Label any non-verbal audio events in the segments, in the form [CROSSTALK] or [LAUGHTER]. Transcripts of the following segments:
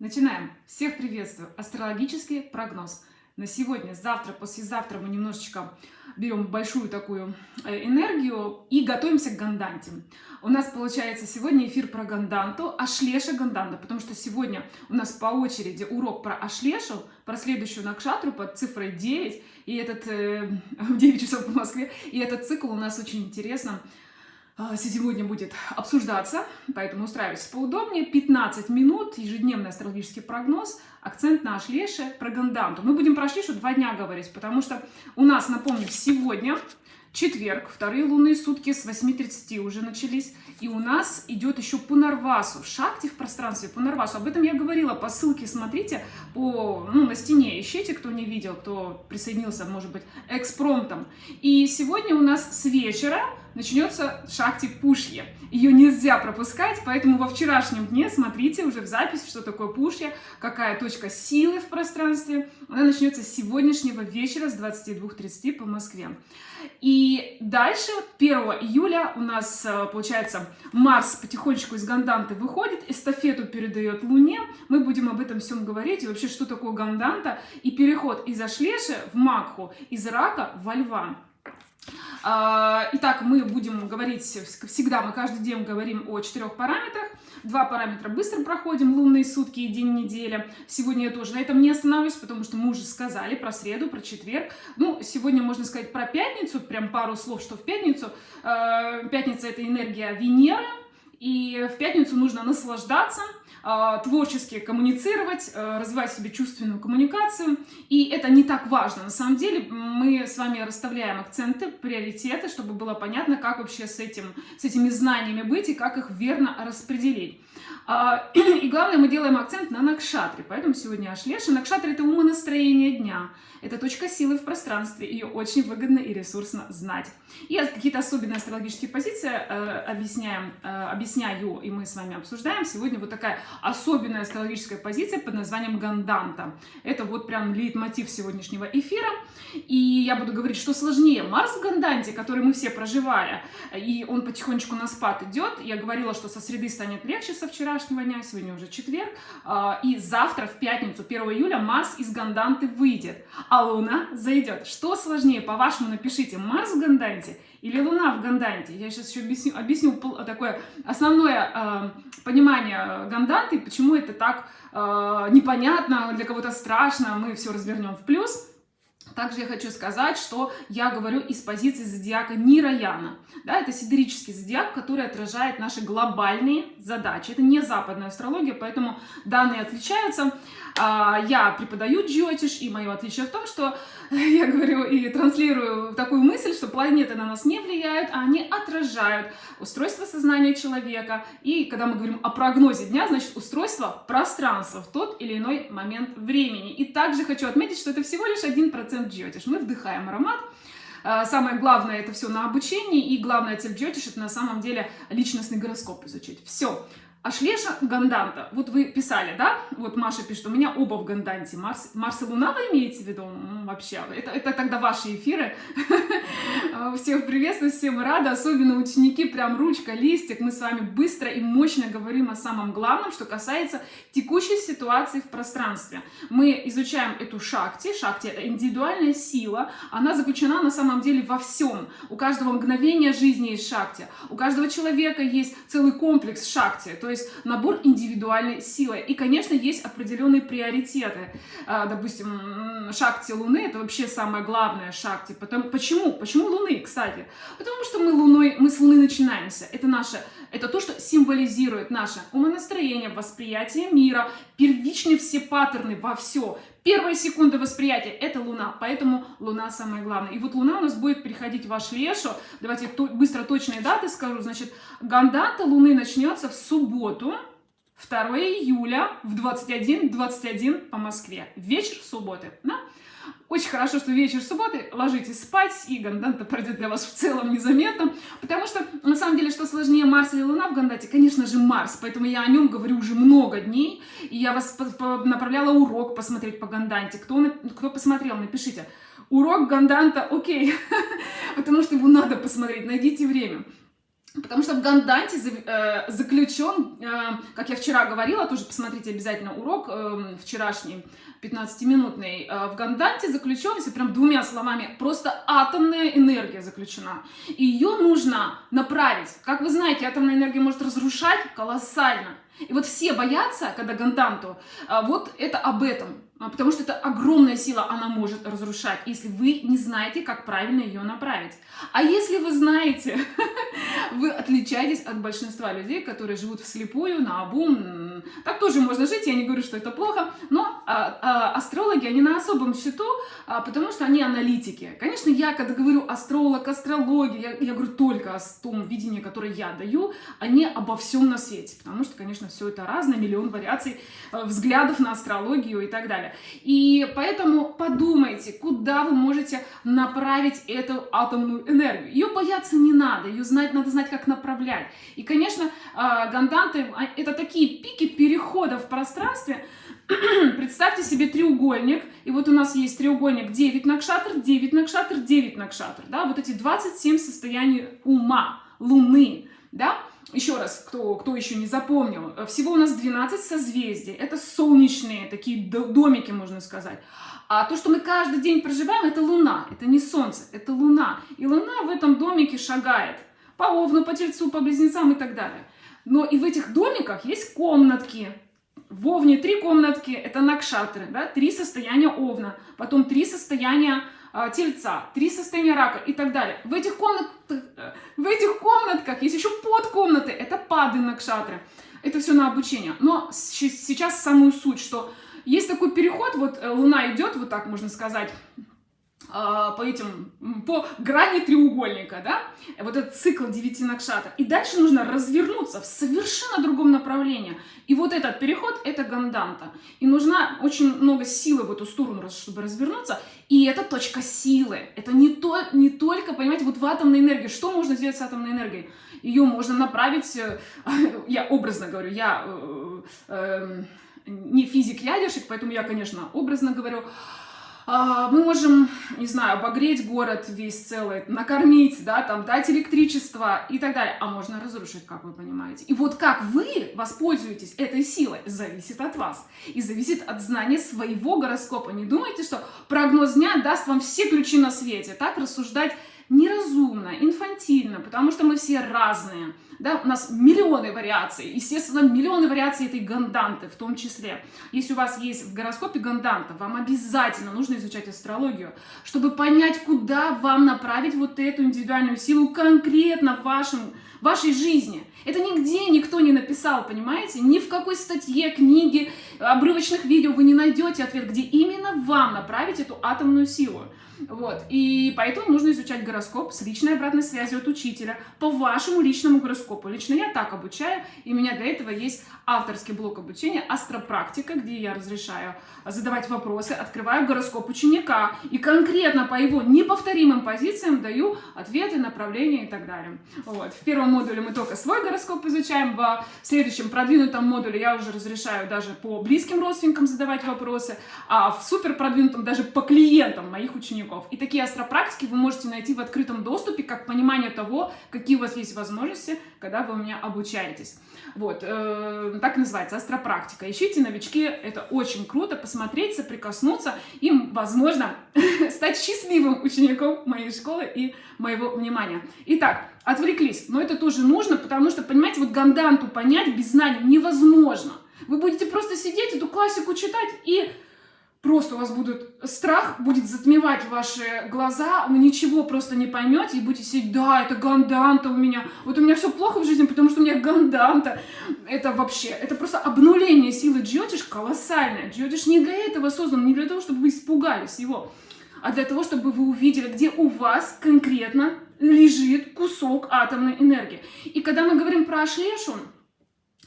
Начинаем. Всех приветствую. Астрологический прогноз. На сегодня, завтра, послезавтра мы немножечко берем большую такую э, энергию и готовимся к ганданте. У нас получается сегодня эфир про ганданту, ашлеша ганданда, потому что сегодня у нас по очереди урок про ашлешу, про следующую накшатру под цифрой 9, и этот э, [LAUGHS] 9 часов по Москве, и этот цикл у нас очень интересно а, сегодня будет обсуждаться, поэтому устраивайтесь поудобнее. 15 минут, ежедневный астрологический прогноз, акцент на Ашлеше, про Ганданту. Мы будем про Ашлешу два дня говорить, потому что у нас, напомню, сегодня четверг, вторые лунные сутки с 8.30 уже начались, и у нас идет еще Пунарвасу, Шакти в пространстве Пунарвасу. Об этом я говорила по ссылке, смотрите, по, ну, на стене ищите, кто не видел, кто присоединился, может быть, экспромтом. И сегодня у нас с вечера начнется Шакти Пушье. Ее нельзя пропускать, поэтому во вчерашнем дне смотрите уже в записи, что такое Пушье, какая точка силы в пространстве. Она начнется с сегодняшнего вечера с 22.30 по Москве. И дальше, 1 июля, у нас, э, получается, Марс потихонечку из Ганданты выходит, эстафету передает Луне. Мы будем об этом всем говорить, и вообще, что такое Ганданта, и переход из Ашлеши в Макху, из Рака во Льва. А, итак, мы будем говорить, всегда мы каждый день говорим о четырех параметрах. Два параметра быстро проходим, лунные сутки и день недели. Сегодня я тоже на этом не остановлюсь, потому что мы уже сказали про среду, про четверг. Ну, сегодня можно сказать про пятницу, прям пару слов, что в пятницу. А, пятница – это энергия Венеры, и в пятницу нужно наслаждаться, творчески коммуницировать, а, развивать себе чувственную коммуникацию. И это не так важно. На самом деле мы с вами расставляем акценты, приоритеты, чтобы было понятно, как вообще с, этим, с этими знаниями быть и как их верно распределить. А, [CLEARS THROAT] и главное, мы делаем акцент на накшатре, поэтому сегодня Ашлеша. Накшатра – это умонастроение дня, это точка силы в пространстве, ее очень выгодно и ресурсно знать. И какие-то особенные астрологические позиции э, объясняем, э, объясняю, и мы с вами обсуждаем. Сегодня вот такая особенная астрологическая позиция под названием Ганданта. Это вот прям лейтмотив сегодняшнего эфира. И я буду говорить, что сложнее. Марс в Ганданте, который мы все проживали, и он потихонечку на спад идет. Я говорила, что со среды станет легче со вчерашнего дня, сегодня уже четверг. А, и завтра, в пятницу, 1 июля, Марс из Ганданты выйдет, а Луна зайдет. Что сложнее, по-вашему, напишите, Марс в Ганданте или Луна в Ганданте. Я сейчас еще объясню, объясню такое основное э, понимание Ганданты, почему это так э, непонятно, для кого-то страшно, мы все развернем в плюс. Также я хочу сказать, что я говорю из позиции зодиака Нираяна. Да, это сидерический зодиак, который отражает наши глобальные задачи. Это не западная астрология, поэтому данные отличаются. А, я преподаю джиотиш, и мое отличие в том, что [LAUGHS] я говорю и транслирую такую мысль, что планеты на нас не влияют, а они отражают устройство сознания человека. И когда мы говорим о прогнозе дня, значит устройство пространства в тот или иной момент времени. И также хочу отметить, что это всего лишь 1% джиотиш. Мы вдыхаем аромат, а, Самое главное это все на обучении, и главная цель Джотиш это на самом деле личностный гороскоп изучить. Все. Ашлеша Ганданта. Вот вы писали, да? Вот Маша пишет, у меня оба в Ганданте. Марс, Марс и Луна вы имеете в виду? Вообще, это, это тогда ваши эфиры. [LAUGHS] Всех приветствую, всем рада. Особенно ученики, прям ручка, листик. Мы с вами быстро и мощно говорим о самом главном, что касается текущей ситуации в пространстве. Мы изучаем эту шакти. Шакти — это индивидуальная сила. Она заключена на самом деле во всем. У каждого мгновения жизни есть шакти. У каждого человека есть целый комплекс шакти. То есть набор индивидуальной силы. И, конечно, есть определенные приоритеты. А, допустим, шакти Луны — это вообще самое главное шакти. Потому, почему? Почему Луны, кстати? Потому что мы, луной, мы с Луны начинаемся. Это наше это то, что символизирует наше умонастроение, восприятие мира, первичные все паттерны во все. Первая секунда восприятия – это Луна, поэтому Луна самое главное. И вот Луна у нас будет переходить в ваш Лешу. Давайте то, быстро точные даты скажу. Значит, Гандата Луны начнется в субботу, 2 июля в 21.21 21 по Москве. Вечер субботы. Да? Очень хорошо, что вечер субботы, ложитесь спать, и Ганданта пройдет для вас в целом незаметно, потому что, на самом деле, что сложнее Марс или Луна в Гандате? Конечно же, Марс, поэтому я о нем говорю уже много дней, и я вас направляла урок посмотреть по Ганданте. Кто, кто посмотрел, напишите. Урок Ганданта, окей, [LAUGHS] потому что его надо посмотреть, найдите время. Потому что в Ганданте э, заключен, э, как я вчера говорила, тоже посмотрите обязательно урок э, вчерашний, 15-минутный, в Ганданте заключен, если прям двумя словами, просто атомная энергия заключена. И ее нужно направить. Как вы знаете, атомная энергия может разрушать колоссально. И вот все боятся, когда Ганданту, вот это об этом. А, потому что это огромная сила, она может разрушать, если вы не знаете, как правильно ее направить. А если вы знаете, [LAUGHS] вы отличаетесь от большинства людей, которые живут вслепую, на Так тоже можно жить, я не говорю, что это плохо, но а, а, астрологи, они на особом счету, а, потому что они аналитики. Конечно, я, когда говорю астролог, астрология, я, я говорю только о том видении, которое я даю, а не обо всем на свете, потому что, конечно, все это разное, миллион вариаций э, взглядов на астрологию и так далее. И поэтому подумайте, куда вы можете направить эту атомную энергию. Ее бояться не надо, ее знать, надо знать, как направлять. И, конечно, а, ганданты это такие пики перехода в пространстве, [CLEARS THROAT] Представьте себе треугольник, и вот у нас есть треугольник 9 накшатр, 9 накшатр, 9 накшатр, да, вот эти 27 состояний ума, луны, да, еще раз, кто, кто еще не запомнил, всего у нас 12 созвездий. Это солнечные такие домики, можно сказать. А то, что мы каждый день проживаем, это Луна. Это не Солнце, это Луна. И Луна в этом домике шагает. По Овну, по Тельцу, по Близнецам и так далее. Но и в этих домиках есть комнатки. В Овне три комнатки, это накшатры, да, три состояния Овна. Потом три состояния а, тельца, три состояния рака и так далее. В этих, комнат, в этих комнатках есть еще подкомнаты, это пады накшатры. Это все на обучение. Но сейчас самую суть, что есть такой переход, вот э, Луна идет, вот так можно сказать, по этим, по грани треугольника, да, вот этот цикл девяти накшата. И дальше нужно развернуться в совершенно другом направлении. И вот этот переход – это ганданта. И нужна очень много силы в эту сторону, чтобы развернуться. И это точка силы. Это не, то, не только, понимаете, вот в атомной энергии. Что можно сделать с атомной энергией? Ее можно направить, э, [LAUGHS] я образно говорю, я э, э, не физик-ядерщик, поэтому я, конечно, образно говорю, а, мы можем, не знаю, обогреть город весь целый, накормить, да, там, дать электричество и так далее. А можно разрушить, как вы понимаете. И вот как вы воспользуетесь этой силой, зависит от вас. И зависит от знания своего гороскопа. Не думайте, что прогноз дня даст вам все ключи на свете. Так рассуждать неразумно, инфантильно, потому что мы все разные. Да? У нас миллионы вариаций, естественно, миллионы вариаций этой ганданты в том числе. Если у вас есть в гороскопе ганданта, вам обязательно нужно изучать астрологию, чтобы понять, куда вам направить вот эту индивидуальную силу конкретно в вашем вашей жизни. Это нигде никто не написал, понимаете? Ни в какой статье, книге, обрывочных видео вы не найдете ответ, где именно вам направить эту атомную силу. Вот. И поэтому нужно изучать гороскоп с личной обратной связью от учителя по вашему личному гороскопу. Лично я так обучаю, и у меня для этого есть авторский блок обучения «Астропрактика», где я разрешаю задавать вопросы, открываю гороскоп ученика и конкретно по его неповторимым позициям даю ответы, направления и так далее. Вот. В первом модуле мы только свой гороскоп изучаем, в следующем продвинутом модуле я уже разрешаю даже по близким родственникам задавать вопросы, а в супер продвинутом даже по клиентам моих учеников. И такие астропрактики вы можете найти в открытом доступе, как понимание того, какие у вас есть возможности, когда вы у меня обучаетесь. Вот, э, так называется, астропрактика. Ищите новички, это очень круто, посмотреть, соприкоснуться, им, возможно, [LAUGHS] стать счастливым учеником моей школы и моего внимания. Итак, отвлеклись, но это тоже нужно, потому что, понимаете, вот ганданту понять без знаний невозможно. Вы будете просто сидеть, эту классику читать и просто у вас будет страх, будет затмевать ваши глаза, вы ничего просто не поймете и будете сидеть, да, это ганданта у меня, вот у меня все плохо в жизни, потому что у меня ганданта. Это вообще, это просто обнуление силы джиотиш колоссальное. Джиотиш не для этого создан, не для того, чтобы вы испугались его, а для того, чтобы вы увидели, где у вас конкретно лежит кусок атомной энергии. И когда мы говорим про Ашлешу,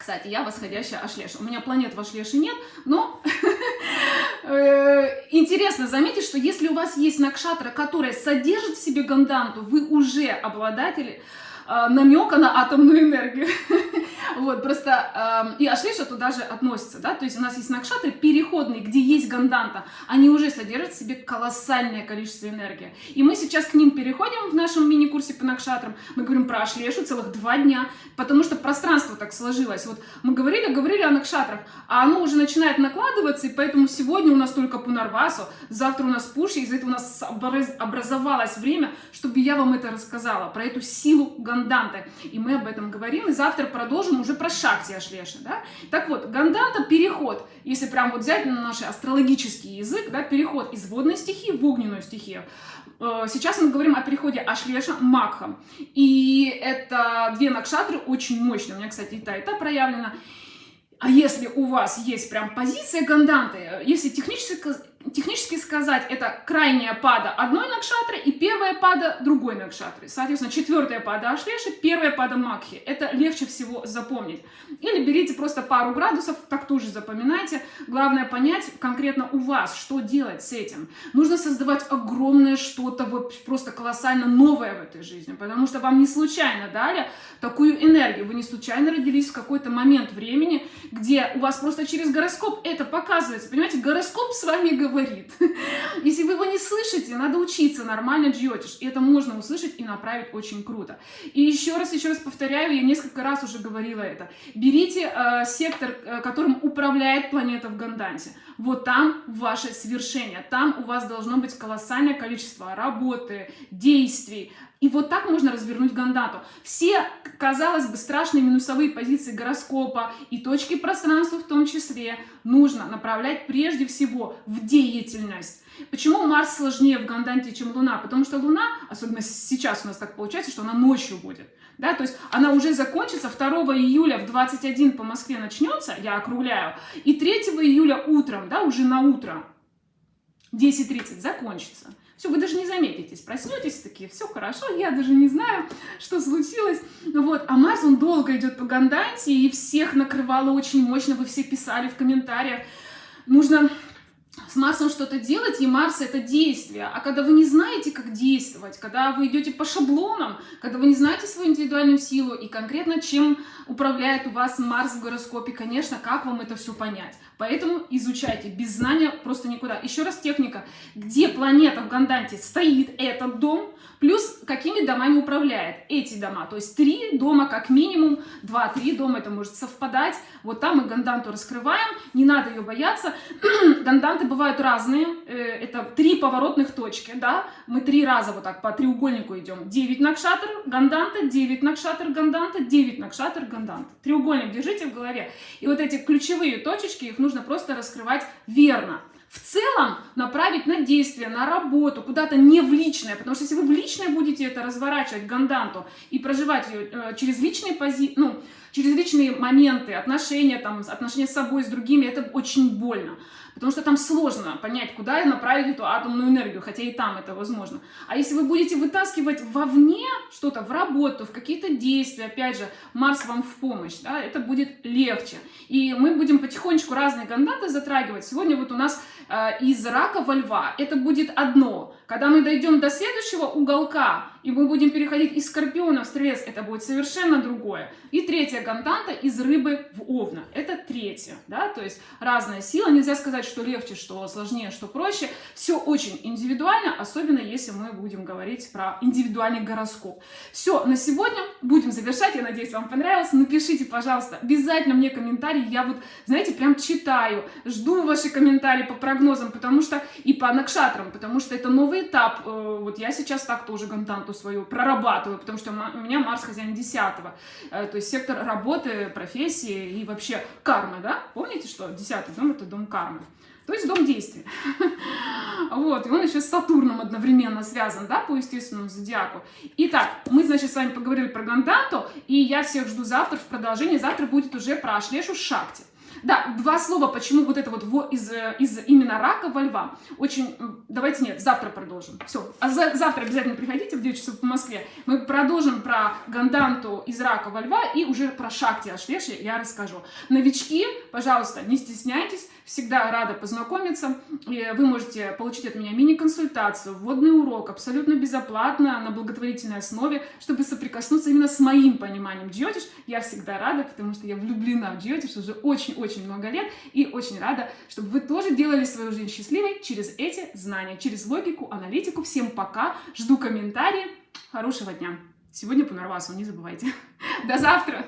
кстати, я восходящая Ашлеша. У меня планет в Ашлеше нет, но [LAUGHS] э, интересно заметить, что если у вас есть накшатра, которая содержит в себе ганданту, вы уже обладатели э, намека на атомную энергию. [LAUGHS] Вот, просто, э, и Ашлеша туда же относится, да, то есть у нас есть накшатры переходные, где есть ганданта, они уже содержат в себе колоссальное количество энергии. И мы сейчас к ним переходим в нашем мини-курсе по накшатрам, мы говорим про Ашлешу целых два дня, потому что пространство так сложилось. Вот мы говорили, говорили о накшатрах, а оно уже начинает накладываться, и поэтому сегодня у нас только Пунарвасу, завтра у нас Пуши, из-за этого у нас образовалось время, чтобы я вам это рассказала, про эту силу ганданты. И мы об этом говорим, и завтра продолжим уже про Шакти Ашлеши, да. Так вот, ганданта – переход, если прям вот взять на наш астрологический язык, да, переход из водной стихии в огненную стихию. Э, сейчас мы говорим о переходе Ашлеша Макха. И это две накшатры очень мощные. У меня, кстати, и та, и та проявлена. А если у вас есть прям позиция ганданты, если технически, технически сказать, это крайняя пада одной накшатры и первая пада другой накшатры. Соответственно, четвертая пада Ашлеши, первая пада Макхи. Это легче всего запомнить. Или берите просто пару градусов, так тоже запоминайте. Главное понять конкретно у вас, что делать с этим. Нужно создавать огромное что-то, вот просто колоссально новое в этой жизни, потому что вам не случайно дали такую энергию. Вы не случайно родились в какой-то момент времени, где у вас просто через гороскоп это показывается. Понимаете, гороскоп с вами говорит говорит. [LAUGHS] Если вы его не слышите, надо учиться нормально джиотиш. И это можно услышать и направить очень круто. И еще раз, еще раз повторяю, я несколько раз уже говорила это. Берите э, сектор, э, которым управляет планета в Ганданте. Вот там ваше свершение. Там у вас должно быть колоссальное количество работы, действий, и вот так можно развернуть гандату. Все, казалось бы, страшные минусовые позиции гороскопа и точки пространства в том числе нужно направлять прежде всего в деятельность. Почему Марс сложнее в Ганданте, чем Луна? Потому что Луна, особенно сейчас у нас так получается, что она ночью будет. Да, то есть она уже закончится 2 июля в 21 по Москве начнется, я округляю, и 3 июля утром, да, уже на утро, 10.30 закончится. Все, вы даже не заметитесь, проснетесь такие, все хорошо, я даже не знаю, что случилось. Вот, а Марс, он долго идет по Ганданте, и всех накрывало очень мощно, вы все писали в комментариях. Нужно с Марсом что-то делать, и Марс это действие. А когда вы не знаете, как действовать, когда вы идете по шаблонам, когда вы не знаете свою индивидуальную силу и конкретно чем управляет у вас Марс в гороскопе, конечно, как вам это все понять. Поэтому изучайте. Без знания просто никуда. Еще раз техника. Где планета в Ганданте стоит этот дом, плюс какими домами управляет эти дома. То есть три дома как минимум, два-три дома это может совпадать. Вот там мы Ганданту раскрываем, не надо ее бояться. [CLEARS THROAT] Ганданты бывают разные. Э, это три поворотных точки, да. Мы три раза вот так по треугольнику идем. 9 накшатр Ганданта, 9 накшатр Ганданта, 9 накшатр Ганданта. Треугольник держите в голове. И вот эти ключевые точечки, их нужно нужно просто раскрывать верно. В целом направить на действие, на работу, куда-то не в личное, потому что если вы в личное будете это разворачивать, ганданту, и проживать ее э, через личные пози... ну, через личные моменты, отношения, там, отношения с собой, с другими, это очень больно. Потому что там сложно понять, куда направить эту атомную энергию, хотя и там это возможно. А если вы будете вытаскивать вовне что-то, в работу, в какие-то действия, опять же, Марс вам в помощь, да, это будет легче. И мы будем потихонечку разные гандаты затрагивать. Сегодня вот у нас э, из рака во льва это будет одно. Когда мы дойдем до следующего уголка, и мы будем переходить из скорпиона в стрелец, это будет совершенно другое. И третья гантанта из рыбы в овна, это третья, да, то есть разная сила, нельзя сказать, что легче, что сложнее, что проще, все очень индивидуально, особенно если мы будем говорить про индивидуальный гороскоп. Все, на сегодня будем завершать, я надеюсь, вам понравилось, напишите, пожалуйста, обязательно мне комментарии, я вот, знаете, прям читаю, жду ваши комментарии по прогнозам, потому что, и по накшатрам, потому что это новый этап, э, вот я сейчас так тоже гантанту работу свою прорабатываю, потому что у меня Марс хозяин 10 э, то есть сектор работы, профессии и вообще кармы, да? Помните, что 10 дом это дом кармы? То есть дом действия. [LAUGHS] Вот, и он еще с Сатурном одновременно связан, да, по естественному зодиаку. Итак, мы, значит, с вами поговорили про Ганданту, и я всех жду завтра в продолжении. Завтра будет уже про Ашлешу Шакти. Да, два слова, почему вот это вот во, из, из именно рака во льва. Очень, давайте нет, завтра продолжим. Все, а за, завтра обязательно приходите в 9 часов по Москве. Мы продолжим про ганданту из рака во льва и уже про шакти Ашвеши я расскажу. Новички, пожалуйста, не стесняйтесь, всегда рада познакомиться. Вы можете получить от меня мини-консультацию, вводный урок, абсолютно безоплатно, на благотворительной основе, чтобы соприкоснуться именно с моим пониманием джиотиш. Я всегда рада, потому что я влюблена в джиотиш уже очень-очень много лет и очень рада, чтобы вы тоже делали свою жизнь счастливой через эти знания, через логику, аналитику. Всем пока, жду комментарии, хорошего дня. Сегодня по Нарвасу, не забывайте. [LAUGHS] До завтра!